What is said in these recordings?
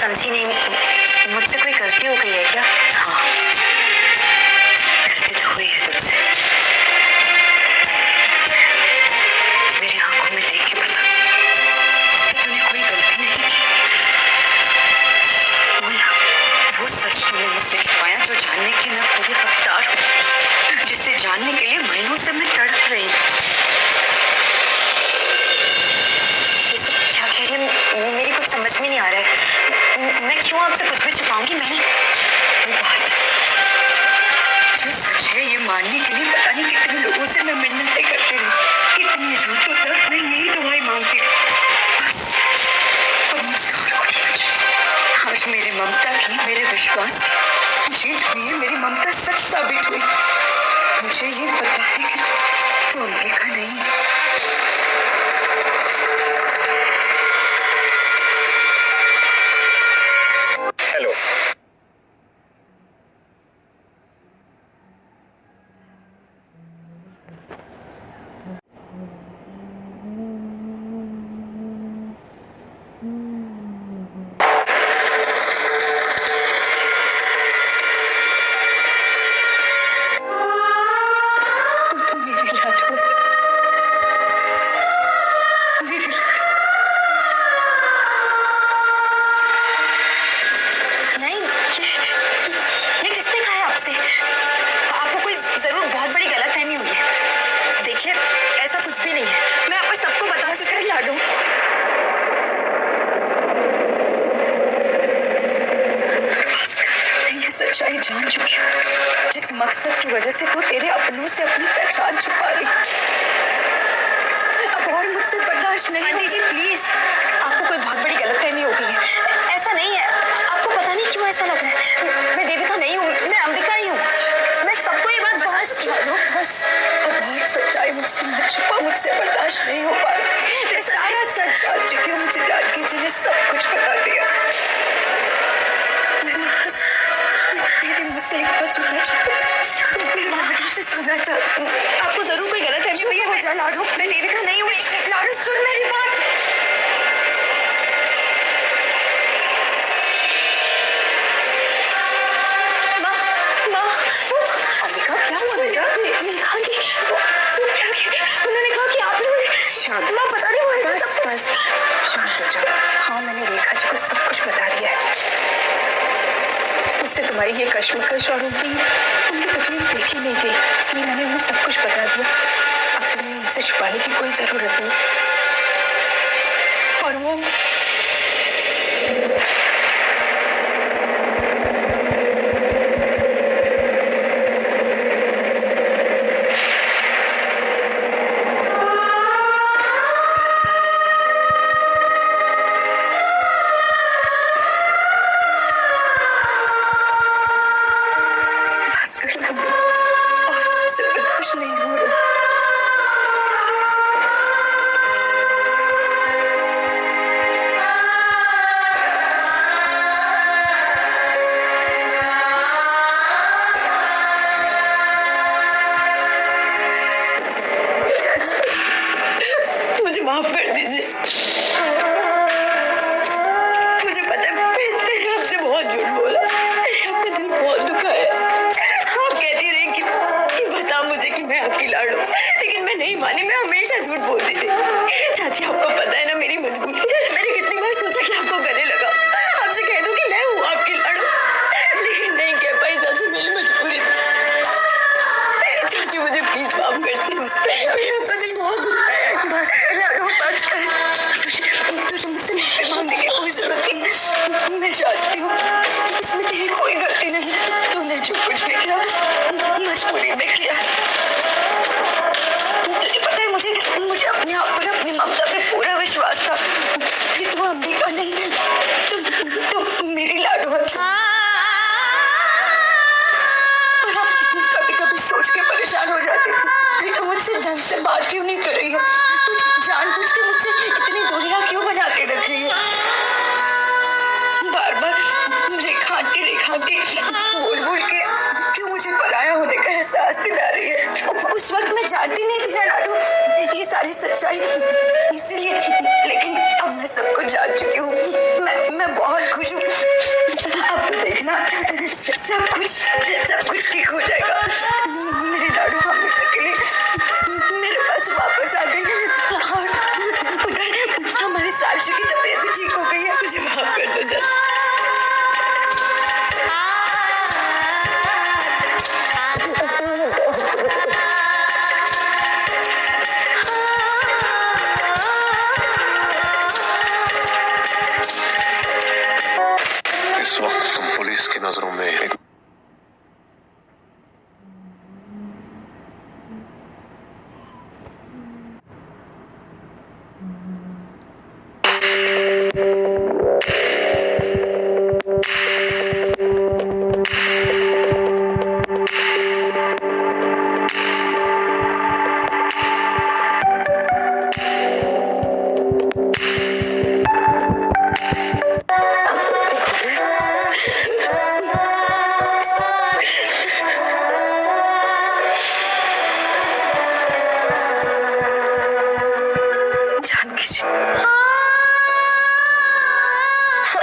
समझी नहीं मुझसे कोई गलती हो गई है क्या? हाँ। गलती तो हुई है तुझसे। मेरी आँखों में देख के पता कि तूने कोई गलती नहीं की। बोला, वो सच तूने मुझसे छुपाया जो जानने की मैं पूरी हकदार हूँ, जिसे जानने के लिए महीनों से मैं तड़प रही हूँ। क्यों आपसे कुछ भी छुपाऊँगी मैं बात सच है ये मानने के लिए पता नहीं कितने लोगों से मैं मिन्नतें करती कितनी रातों तक मैं यही दुआई मांगती बस अब मुझसे और कुछ आज मेरे ममता की मेरे विश्वास की जीत हुई है मेरी ममता सच साबित हुई मुझे ये पता है कि तू नहीं है New रही है कश्मकश और उनकी उनकी तकलीफ़ देखी नहीं गई। इसलिए मैंने उन्हें सब कुछ बता दिया। अब तुम्हें उनसे छुपाने की कोई ज़रूरत नहीं। और वो मैं दिन बहुत दुखा है आप कहती रही कि, कि बता मुझे कि मैं आपकी लाड़। लेकिन मैं नहीं मानी मैं हमेशा झूठ बोलती थी। चाची आपको पता है ना मेरी मजबूरी मुझसे बात क्यों नहीं कर रही है? तू जानबूझ के मुझसे इतनी दूरियाँ क्यों बना के रख रही है? बार बार रेखा आंटी रेखा आंटी बोल बोल के क्यों मुझे पराया होने का एहसास दिला रही है? उस वक्त मैं जानती नहीं थी लाडू ये सारी सच्चाई इसीलिए लेकिन अब मैं सब कुछ जान चुकी हूँ। मैं मैं बहुत खुश हूँ। अब तो देखना, सब कुछ सब कुछ ठीक हो जाएगा। लिए मेरे पास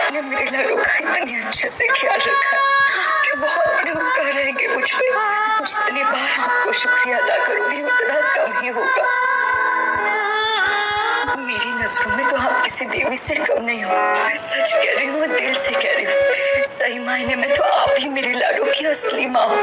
आपने मेरे लाडू का इतने अच्छे से ख्याल रखा आपके बहुत बड़े उपकार रहेंगे मुझ पे जितनी बार आपको शुक्रिया अदा करूँगी, उतना कम ही होगा। मेरी नज़रों में तो आप किसी देवी से कम नहीं हो। सच कह रही हूँ दिल से कह रही हूँ, सही मायने में तो आप ही मेरे लाडू की असली माँ हो।